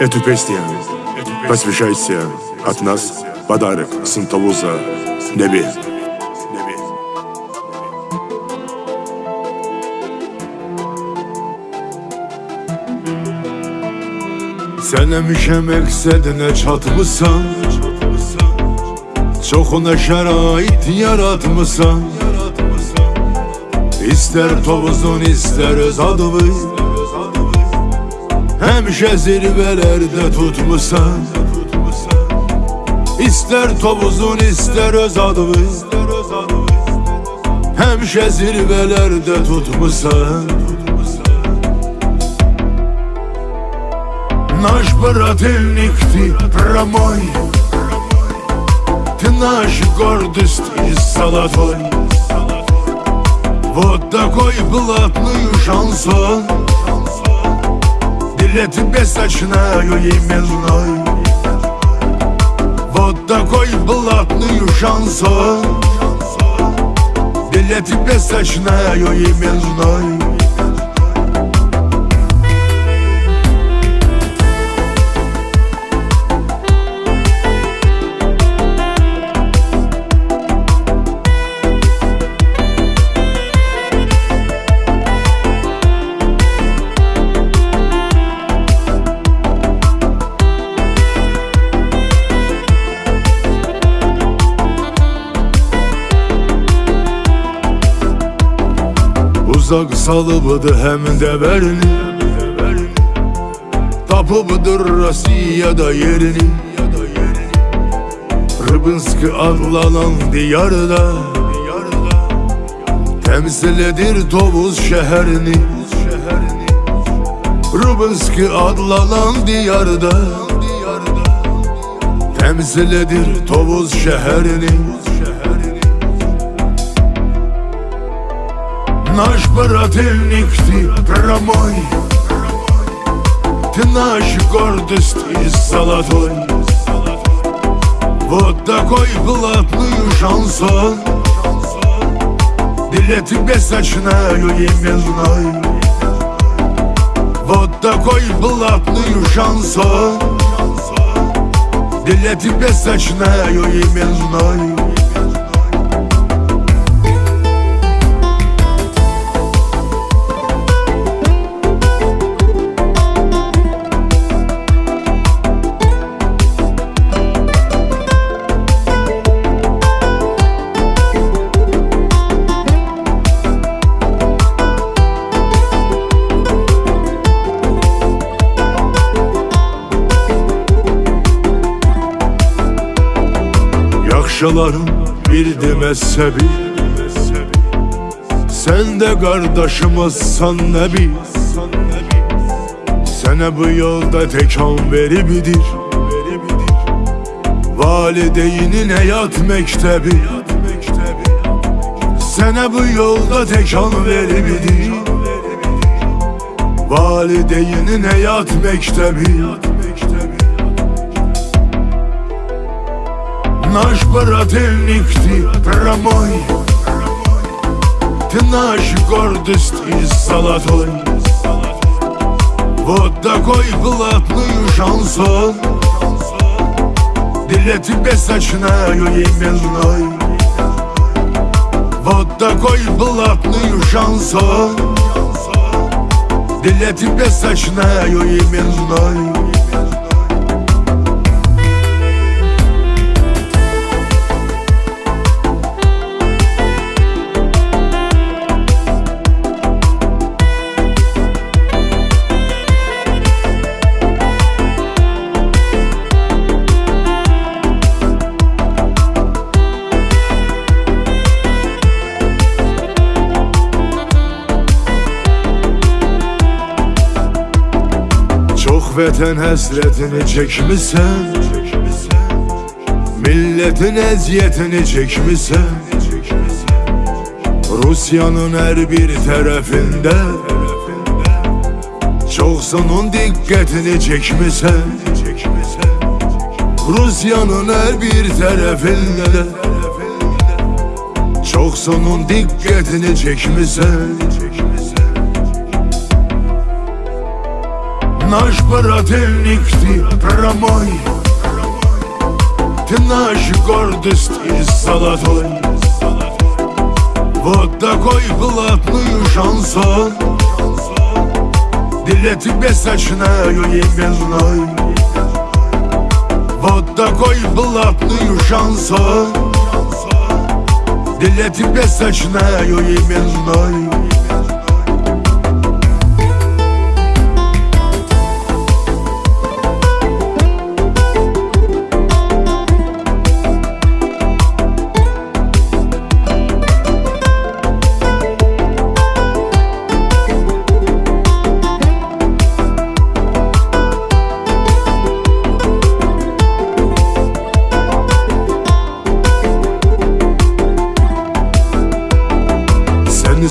Эту песню посвящайте от нас подарок Санталуза Небе. Sen emişe meksedine çatmışsan Çoxuna şərait yaratmışsan İstər tovuzun, istər öz adını Həmişə zirvələrdə tutmusan İstər tovuzun, istər öz adını Həmişə zirvələrdə tutmusan Наш брательник ты промой Ты наша гордость и золотой Вот такой блатный шансон Билет бесочную именной Вот такой блатный шансон. Билет бесочную именной Uzak salıbıdı hem de verini Tapıbıdır Rusya'da yerini. Rıbınskı adlanan diyarda. Temsil edir Tovuz şehrini. Rıbınskı adlanan diyarda. Temsil edir Tovuz şehrini Наш брательник ты прямой Ты наша гордость и золотой. Вот такой блатный шансон. Для тебя сочинаю именной. Вот такой блатный шансон. Для тебя сочинаю именной Yaxşıların bildi mezhebi Sen de kardeşimizsan nebi Sene bu yolda tekan veribidir Valideynin hayat mektebi. Sene bu yolda tekan veribidir Valideynin hayat mektebi Наш брательник ты прямой Ты наша гордость и золотой. Вот такой блатный шансон. Для тебя сочинаю именной Вот такой блатный шансон. Для тебя сочинаю именной vətən həsrətini çəkmisən Milletin əziyyətini çəkmisən Rusiyanın hər bir tərəfində Çoxsunun diqqətini çəkmisən Rusiyanın hər bir tərəfində də Çoxsunun diqqətini çəkmisən Наш брательник ты промой. Ты наш гордость и золотой. Вот такой блатный шансон Для тебя сочинаю именной. Вот такой блатный шансон Для тебя сочинаю именной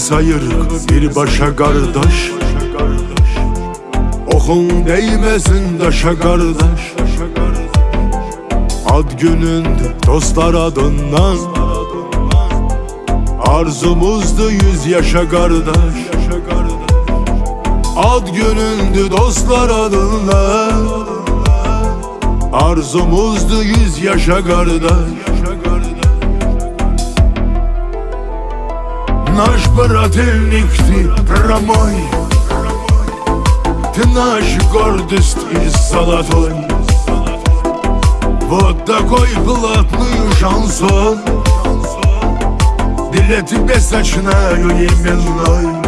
Sayırıq bir başa qardaş Oxun değməsin daşa qardaş Ad günündür dostlar adından. Arzumuzdu yüz yaşa qardaş Ad günündür dostlar adından. Arzumuzdu yüz yaşa qardaş Наш брательник ты прямой Ты наш гордость и золотой. Вот такой блатный шансон. Для тебя сочинаю именной.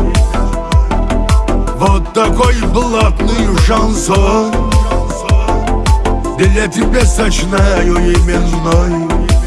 Вот такой блатный шансон. Для тебя сочинаю именной